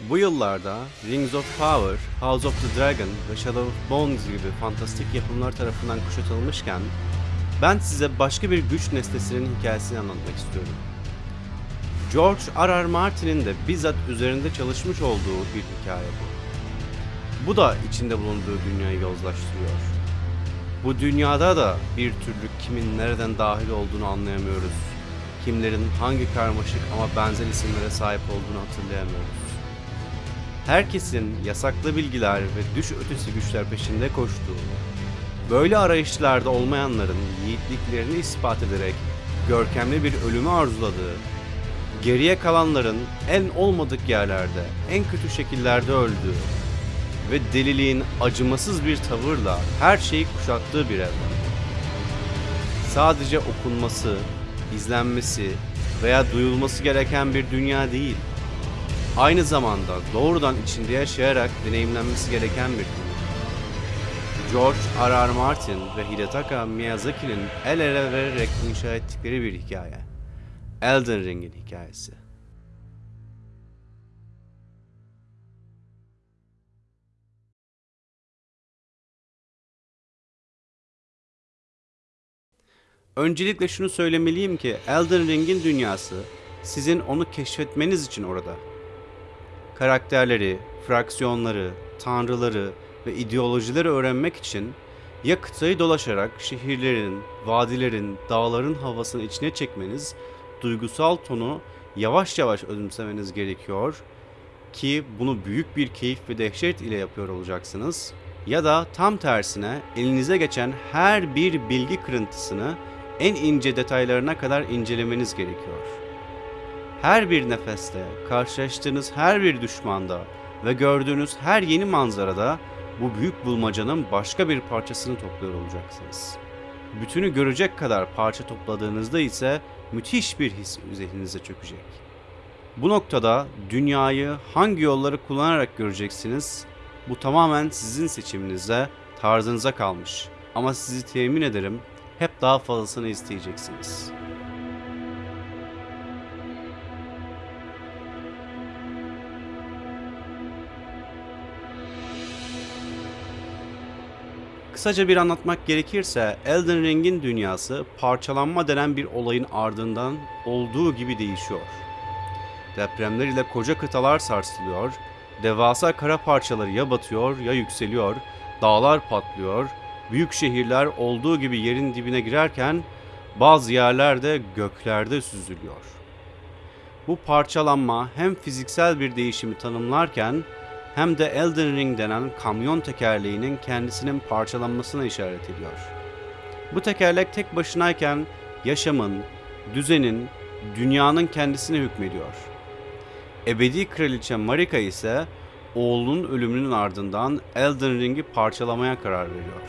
Bu yıllarda Rings of Power, House of the Dragon ve Shadow of Bones gibi fantastik yapımlar tarafından kuşatılmışken ben size başka bir güç nesnesinin hikayesini anlatmak istiyorum. George R. R. Martin'in de bizzat üzerinde çalışmış olduğu bir hikaye bu. Bu da içinde bulunduğu dünyayı yozlaştırıyor. Bu dünyada da bir türlü kimin nereden dahil olduğunu anlayamıyoruz. Kimlerin hangi karmaşık ama benzer isimlere sahip olduğunu hatırlayamıyoruz. Herkesin yasaklı bilgiler ve düş ötesi güçler peşinde koştuğu, böyle arayışlarda olmayanların yiğitliklerini ispat ederek görkemli bir ölümü arzuladığı, geriye kalanların en olmadık yerlerde, en kötü şekillerde öldüğü ve deliliğin acımasız bir tavırla her şeyi kuşattığı bir evren. Sadece okunması, izlenmesi veya duyulması gereken bir dünya değil. Aynı zamanda doğrudan içinde yaşayarak deneyimlenmesi gereken bir dünya. George R. R. Martin ve Hidetaka Miyazaki'nin el ele vererek inşa ettikleri bir hikaye. Elden Ring'in hikayesi. Öncelikle şunu söylemeliyim ki Elden Ring'in dünyası sizin onu keşfetmeniz için orada. Karakterleri, fraksiyonları, tanrıları ve ideolojileri öğrenmek için ya kıtayı dolaşarak şehirlerin, vadilerin, dağların havasını içine çekmeniz, duygusal tonu yavaş yavaş özümsemeniz gerekiyor ki bunu büyük bir keyif ve dehşet ile yapıyor olacaksınız. Ya da tam tersine elinize geçen her bir bilgi kırıntısını en ince detaylarına kadar incelemeniz gerekiyor. Her bir nefeste, karşılaştığınız her bir düşmanda ve gördüğünüz her yeni manzarada bu büyük bulmacanın başka bir parçasını topluyor olacaksınız. Bütünü görecek kadar parça topladığınızda ise müthiş bir his zihninize çökecek. Bu noktada dünyayı hangi yolları kullanarak göreceksiniz? Bu tamamen sizin seçiminize, tarzınıza kalmış. Ama sizi temin ederim hep daha fazlasını isteyeceksiniz. Kısaca bir anlatmak gerekirse Elden Ring'in dünyası parçalanma denen bir olayın ardından olduğu gibi değişiyor. Depremler ile koca kıtalar sarsılıyor, devasa kara parçaları ya batıyor ya yükseliyor, dağlar patlıyor, büyük şehirler olduğu gibi yerin dibine girerken bazı yerlerde göklerde süzülüyor. Bu parçalanma hem fiziksel bir değişimi tanımlarken hem de Elden Ring denen kamyon tekerleğinin kendisinin parçalanmasına işaret ediyor. Bu tekerlek tek başınayken yaşamın, düzenin, dünyanın kendisine hükmediyor. Ebedi kraliçe Marika ise oğlunun ölümünün ardından Elden Ring'i parçalamaya karar veriyor.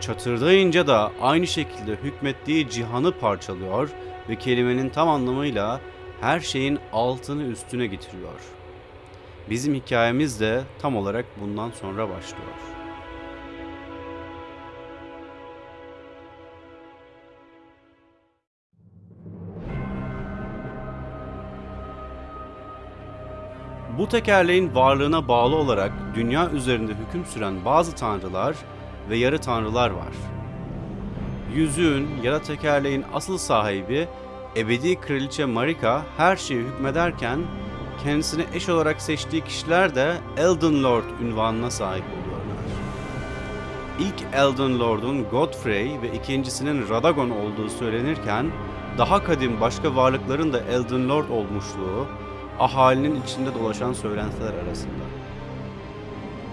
Çatırdayınca da aynı şekilde hükmettiği cihanı parçalıyor ve kelimenin tam anlamıyla her şeyin altını üstüne getiriyor. Bizim hikayemiz de tam olarak bundan sonra başlıyor. Bu tekerleğin varlığına bağlı olarak dünya üzerinde hüküm süren bazı tanrılar ve yarı tanrılar var. Yüzüğün ya da tekerleğin asıl sahibi ebedi kraliçe Marika her şeye hükmederken kendisine eş olarak seçtiği kişiler de Elden Lord ünvanına sahip oluyorlar. İlk Elden Lord'un Godfrey ve ikincisinin Radagon olduğu söylenirken daha kadim başka varlıkların da Elden Lord olmuşluğu ahalinin içinde dolaşan söylentiler arasında.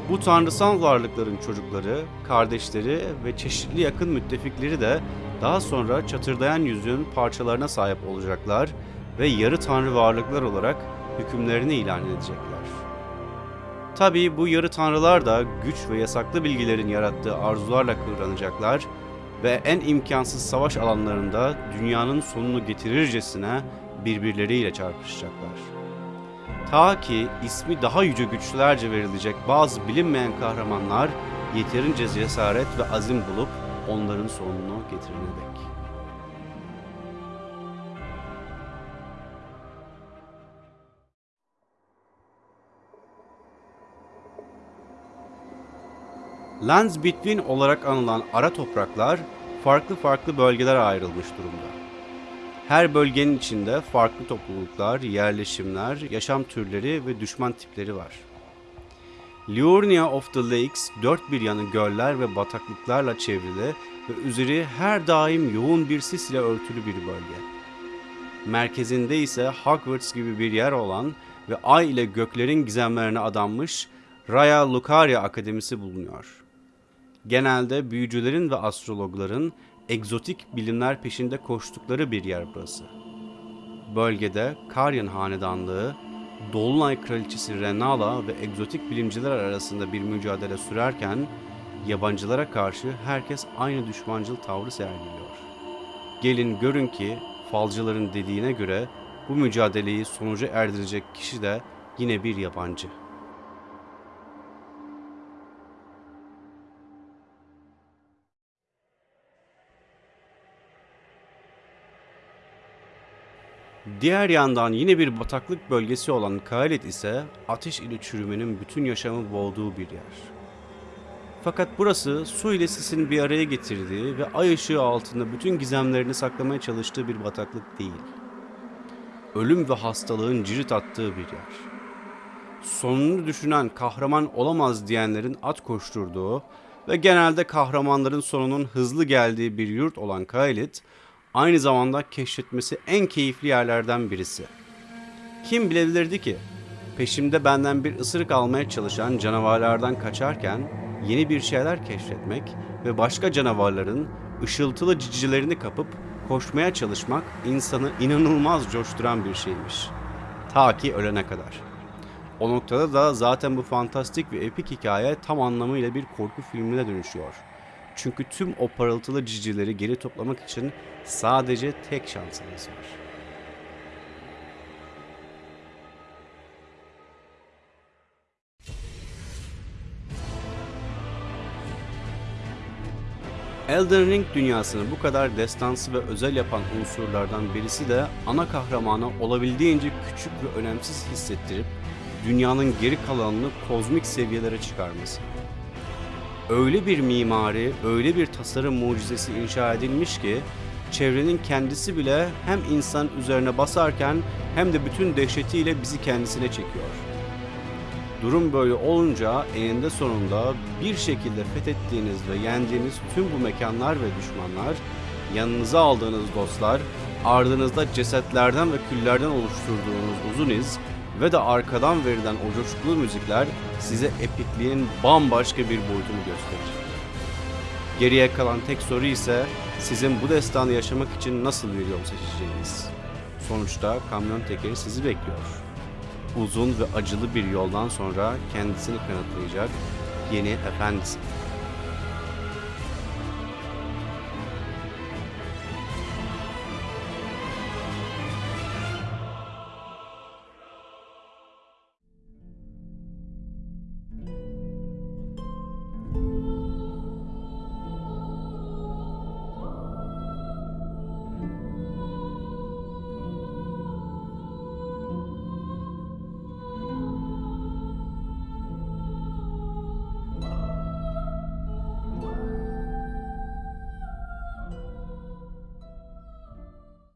Bu tanrısal varlıkların çocukları, kardeşleri ve çeşitli yakın müttefikleri de daha sonra çatırdayan yüzüğün parçalarına sahip olacaklar ve yarı tanrı varlıklar olarak hükümlerini ilan edecekler. Tabii bu yarı tanrılar da güç ve yasaklı bilgilerin yarattığı arzularla kıvranacaklar ve en imkansız savaş alanlarında dünyanın sonunu getirircesine birbirleriyle çarpışacaklar. Ta ki ismi daha yüce güçlerce verilecek bazı bilinmeyen kahramanlar yeterince cesaret ve azim bulup onların sonunu getirene dek. Lands Between olarak anılan ara topraklar farklı farklı bölgelere ayrılmış durumda. Her bölgenin içinde farklı topluluklar, yerleşimler, yaşam türleri ve düşman tipleri var. Liurnia of the Lakes dört bir yanı göller ve bataklıklarla çevrili ve üzeri her daim yoğun bir sis ile örtülü bir bölge. Merkezinde ise Hogwarts gibi bir yer olan ve ay ile göklerin gizemlerine adanmış Raya Lucaria Akademisi bulunuyor. Genelde büyücülerin ve astrologların egzotik bilimler peşinde koştukları bir yer burası. Bölgede Karyan Hanedanlığı, Dolunay Kraliçesi Renala ve egzotik bilimciler arasında bir mücadele sürerken yabancılara karşı herkes aynı düşmancıl tavrı sergiliyor. Gelin görün ki falcıların dediğine göre bu mücadeleyi sonuca erdirecek kişi de yine bir yabancı. Diğer yandan yine bir bataklık bölgesi olan Kaelit ise ateş ile çürümenin bütün yaşamı boğduğu bir yer. Fakat burası su ile sisin bir araya getirdiği ve ay ışığı altında bütün gizemlerini saklamaya çalıştığı bir bataklık değil. Ölüm ve hastalığın cirit attığı bir yer. Sonunu düşünen kahraman olamaz diyenlerin at koşturduğu ve genelde kahramanların sonunun hızlı geldiği bir yurt olan Kaelit, aynı zamanda keşfetmesi en keyifli yerlerden birisi. Kim bilebilirdi ki peşimde benden bir ısırık almaya çalışan canavarlardan kaçarken yeni bir şeyler keşfetmek ve başka canavarların ışıltılı cicilerini kapıp koşmaya çalışmak insanı inanılmaz coşturan bir şeymiş. Ta ki ölene kadar. O noktada da zaten bu fantastik ve epik hikaye tam anlamıyla bir korku filmine dönüşüyor. Çünkü tüm o parıltılı cicileri geri toplamak için sadece tek şansınız var. Elden Ring dünyasını bu kadar destansı ve özel yapan unsurlardan birisi de ana kahramanı olabildiğince küçük ve önemsiz hissettirip dünyanın geri kalanını kozmik seviyelere çıkarması. Öyle bir mimari, öyle bir tasarım mucizesi inşa edilmiş ki çevrenin kendisi bile hem insan üzerine basarken hem de bütün dehşetiyle bizi kendisine çekiyor. Durum böyle olunca eninde sonunda bir şekilde fethettiğiniz ve yendiğiniz tüm bu mekanlar ve düşmanlar, yanınıza aldığınız dostlar, ardınızda cesetlerden ve küllerden oluşturduğunuz uzun iz ve de arkadan verilen o coşkulu müzikler size epikliğin bambaşka bir boyutunu gösterir. Geriye kalan tek soru ise sizin bu destanı yaşamak için nasıl bir yol seçeceğiniz. Sonuçta kamyon tekeri sizi bekliyor. Uzun ve acılı bir yoldan sonra kendisini kanıtlayacak yeni efendisi.